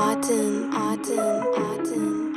Autumn, autumn, autumn.